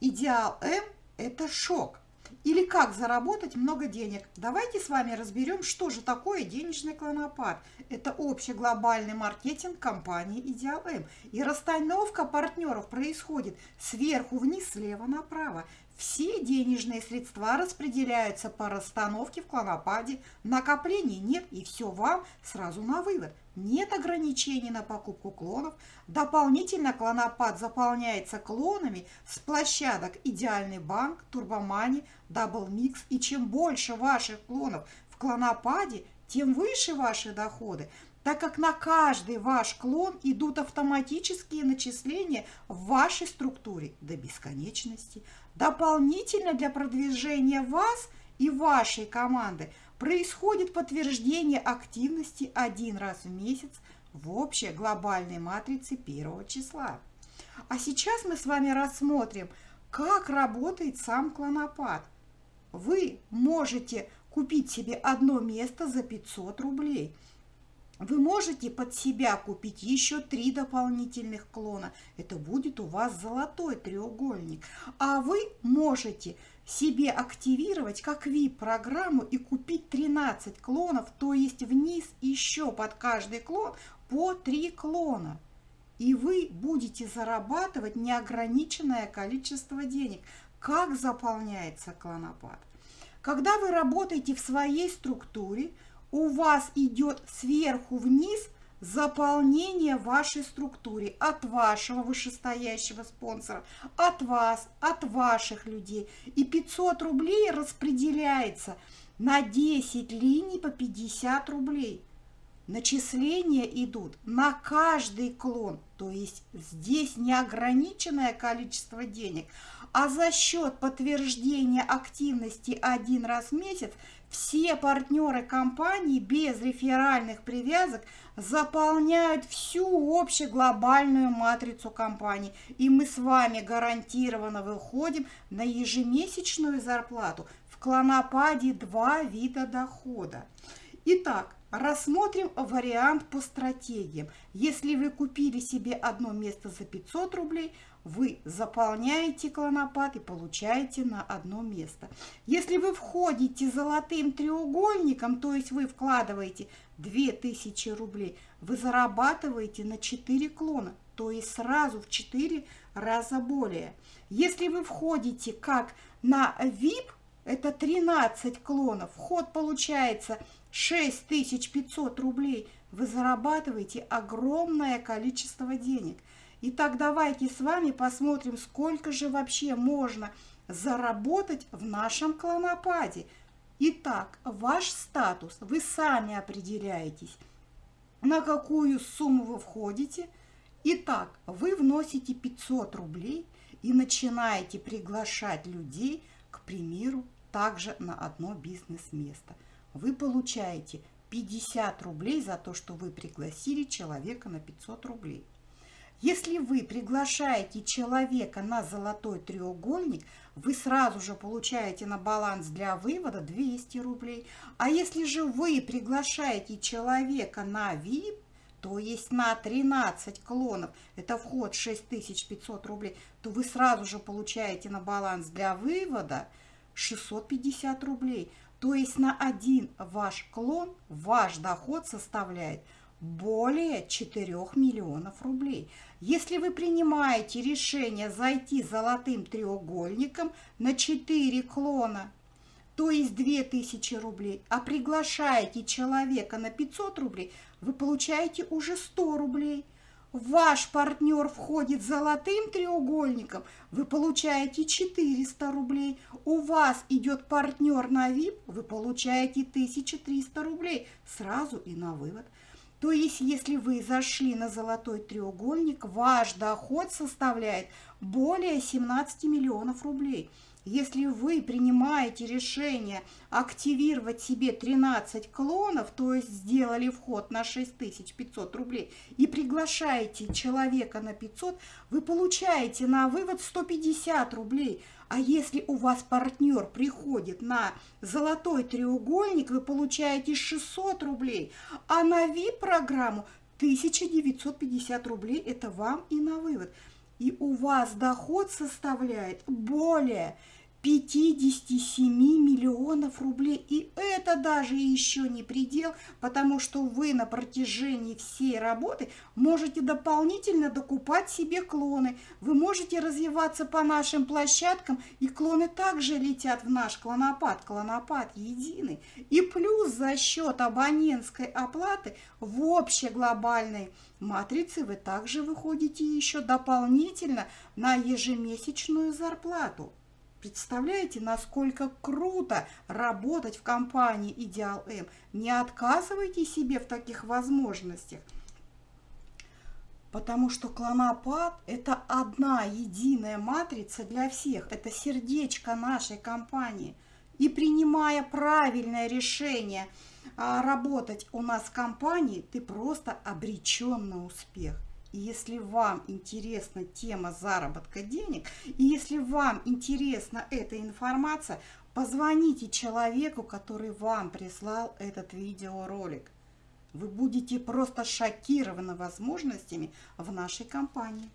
Идеал М – это шок. Или как заработать много денег? Давайте с вами разберем, что же такое денежный клонопад. Это общий глобальный маркетинг компании Идеал М. И расстановка партнеров происходит сверху вниз, слева направо. Все денежные средства распределяются по расстановке в клонопаде, накоплений нет и все вам сразу на вывод. Нет ограничений на покупку клонов, дополнительно клонопад заполняется клонами с площадок Идеальный банк, Turbo Money, Double Mix и чем больше ваших клонов в клонопаде, тем выше ваши доходы так как на каждый ваш клон идут автоматические начисления в вашей структуре до бесконечности. Дополнительно для продвижения вас и вашей команды происходит подтверждение активности один раз в месяц в общей глобальной матрице первого числа. А сейчас мы с вами рассмотрим, как работает сам клонопад. Вы можете купить себе одно место за 500 рублей – вы можете под себя купить еще три дополнительных клона. Это будет у вас золотой треугольник. А вы можете себе активировать как VIP-программу и купить 13 клонов, то есть вниз еще под каждый клон по 3 клона. И вы будете зарабатывать неограниченное количество денег. Как заполняется клонопад? Когда вы работаете в своей структуре – у вас идет сверху вниз заполнение вашей структуры от вашего вышестоящего спонсора, от вас, от ваших людей. И 500 рублей распределяется на 10 линий по 50 рублей. Начисления идут на каждый клон, то есть здесь неограниченное количество денег, а за счет подтверждения активности один раз в месяц все партнеры компании без реферальных привязок заполняют всю общеглобальную матрицу компании. И мы с вами гарантированно выходим на ежемесячную зарплату. В клонопаде два вида дохода. Итак, Рассмотрим вариант по стратегиям. Если вы купили себе одно место за 500 рублей, вы заполняете клонопад и получаете на одно место. Если вы входите золотым треугольником, то есть вы вкладываете 2000 рублей, вы зарабатываете на 4 клона, то есть сразу в 4 раза более. Если вы входите как на VIP, это 13 клонов, вход получается 6500 рублей, вы зарабатываете огромное количество денег. Итак, давайте с вами посмотрим, сколько же вообще можно заработать в нашем клонопаде. Итак, ваш статус вы сами определяетесь, на какую сумму вы входите. Итак, вы вносите 500 рублей и начинаете приглашать людей, к примеру, также на одно бизнес-место – вы получаете 50 рублей за то, что вы пригласили человека на 500 рублей. Если вы приглашаете человека на золотой треугольник, вы сразу же получаете на баланс для вывода 200 рублей. А если же вы приглашаете человека на VIP, то есть на 13 клонов, это вход 6500 рублей, то вы сразу же получаете на баланс для вывода 650 рублей. То есть на один ваш клон ваш доход составляет более 4 миллионов рублей. Если вы принимаете решение зайти золотым треугольником на 4 клона, то есть 2000 рублей, а приглашаете человека на 500 рублей, вы получаете уже 100 рублей – ваш партнер входит золотым треугольником, вы получаете 400 рублей. У вас идет партнер на VIP, вы получаете 1300 рублей сразу и на вывод. То есть, если вы зашли на золотой треугольник, ваш доход составляет более 17 миллионов рублей – если вы принимаете решение активировать себе 13 клонов, то есть сделали вход на 6500 рублей и приглашаете человека на 500, вы получаете на вывод 150 рублей. А если у вас партнер приходит на золотой треугольник, вы получаете 600 рублей, а на VIP-программу 1950 рублей – это вам и на вывод. и у вас доход составляет более 57 миллионов рублей. И это даже еще не предел, потому что вы на протяжении всей работы можете дополнительно докупать себе клоны. Вы можете развиваться по нашим площадкам, и клоны также летят в наш клонопад. Клонопад единый. И плюс за счет абонентской оплаты в общей глобальной матрице вы также выходите еще дополнительно на ежемесячную зарплату. Представляете, насколько круто работать в компании Идеал М. Не отказывайте себе в таких возможностях. Потому что клонопад – это одна единая матрица для всех. Это сердечко нашей компании. И принимая правильное решение а, работать у нас в компании, ты просто обречен на успех. И если вам интересна тема заработка денег, и если вам интересна эта информация, позвоните человеку, который вам прислал этот видеоролик. Вы будете просто шокированы возможностями в нашей компании.